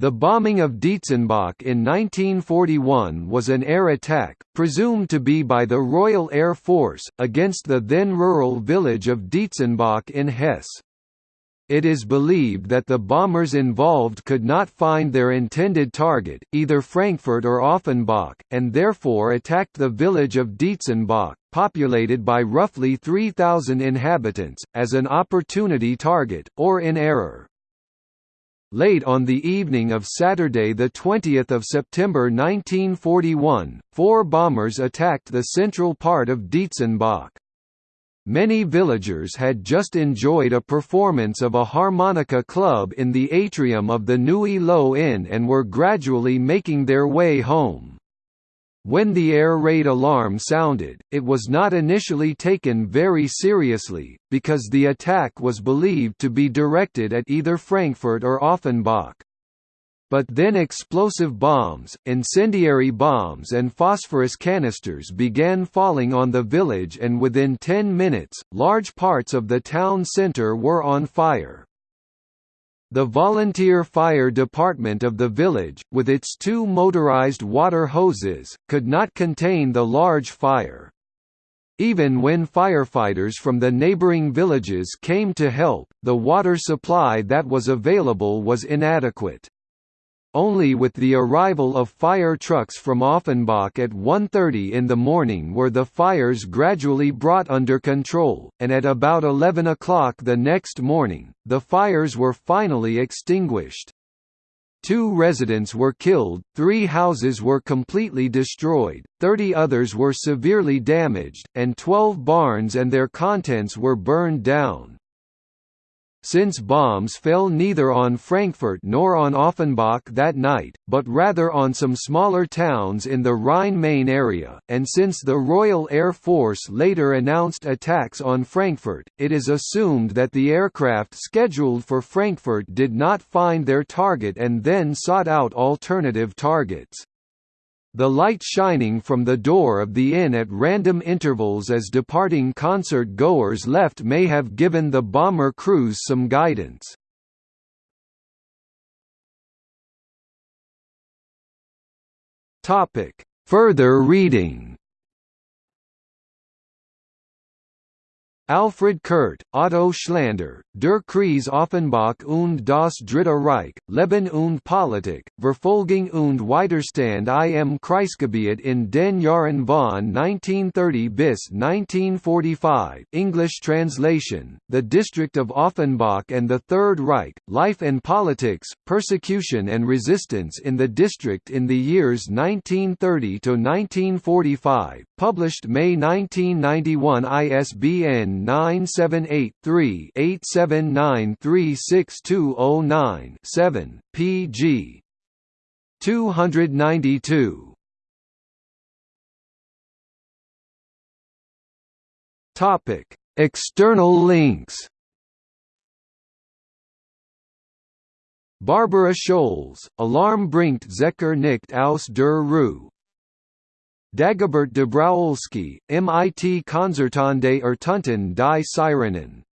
The bombing of Dietzenbach in 1941 was an air attack, presumed to be by the Royal Air Force, against the then rural village of Dietzenbach in Hesse. It is believed that the bombers involved could not find their intended target, either Frankfurt or Offenbach, and therefore attacked the village of Dietzenbach, populated by roughly 3,000 inhabitants, as an opportunity target, or in error. Late on the evening of Saturday 20 September 1941, four bombers attacked the central part of Dietzenbach. Many villagers had just enjoyed a performance of a harmonica club in the atrium of the Nui Lo Inn and were gradually making their way home. When the air raid alarm sounded, it was not initially taken very seriously, because the attack was believed to be directed at either Frankfurt or Offenbach. But then explosive bombs, incendiary bombs and phosphorus canisters began falling on the village and within 10 minutes, large parts of the town centre were on fire. The volunteer fire department of the village, with its two motorized water hoses, could not contain the large fire. Even when firefighters from the neighboring villages came to help, the water supply that was available was inadequate. Only with the arrival of fire trucks from Offenbach at 1.30 in the morning were the fires gradually brought under control, and at about 11 o'clock the next morning, the fires were finally extinguished. Two residents were killed, three houses were completely destroyed, 30 others were severely damaged, and 12 barns and their contents were burned down. Since bombs fell neither on Frankfurt nor on Offenbach that night, but rather on some smaller towns in the Rhine-Main area, and since the Royal Air Force later announced attacks on Frankfurt, it is assumed that the aircraft scheduled for Frankfurt did not find their target and then sought out alternative targets. The light shining from the door of the inn at random intervals as departing concert goers left may have given the bomber crews some guidance. Further reading Alfred Kurt, Otto Schlander, Der Kreis Offenbach und das Dritte Reich, Leben und Politik, Verfolgung und Widerstand im Kreisgebiet in den Jahren von 1930 bis 1945 English translation, The District of Offenbach and the Third Reich, Life and Politics, Persecution and Resistance in the District in the years 1930–1945, published May 1991 ISBN 978-3-879-36209-7, pg. 292. Topic: External links. Barbara Scholz, Alarm bringt Zecker nicht aus der Ruhe, Dagobert Dabrowski, MIT Konzertante Ertunten die Sirenen